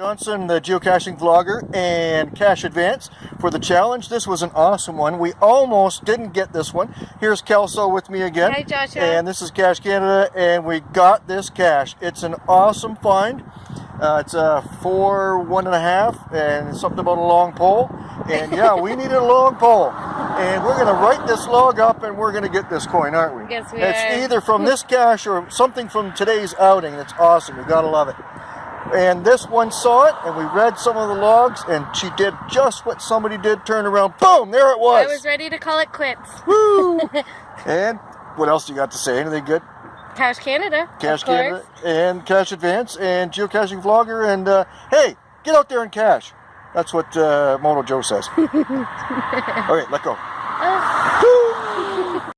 Johnson, the geocaching vlogger, and Cache Advance for the challenge. This was an awesome one. We almost didn't get this one. Here's Kelso with me again. Hi, Joshua. And this is Cache Canada, and we got this cache. It's an awesome find. Uh, it's a four, one and a half, and something about a long pole. And yeah, we needed a long pole. And we're going to write this log up, and we're going to get this coin, aren't we? Yes, we It's are. either from this cache or something from today's outing. It's awesome. You got to love it. And this one saw it, and we read some of the logs, and she did just what somebody did. Turn around, boom, there it was. I was ready to call it quits. Woo! and what else you got to say? Anything good? Cache Canada. Cash. Canada and Cache Advance and geocaching vlogger and uh, hey, get out there and cash. That's what uh, Moto Joe says. all right let go.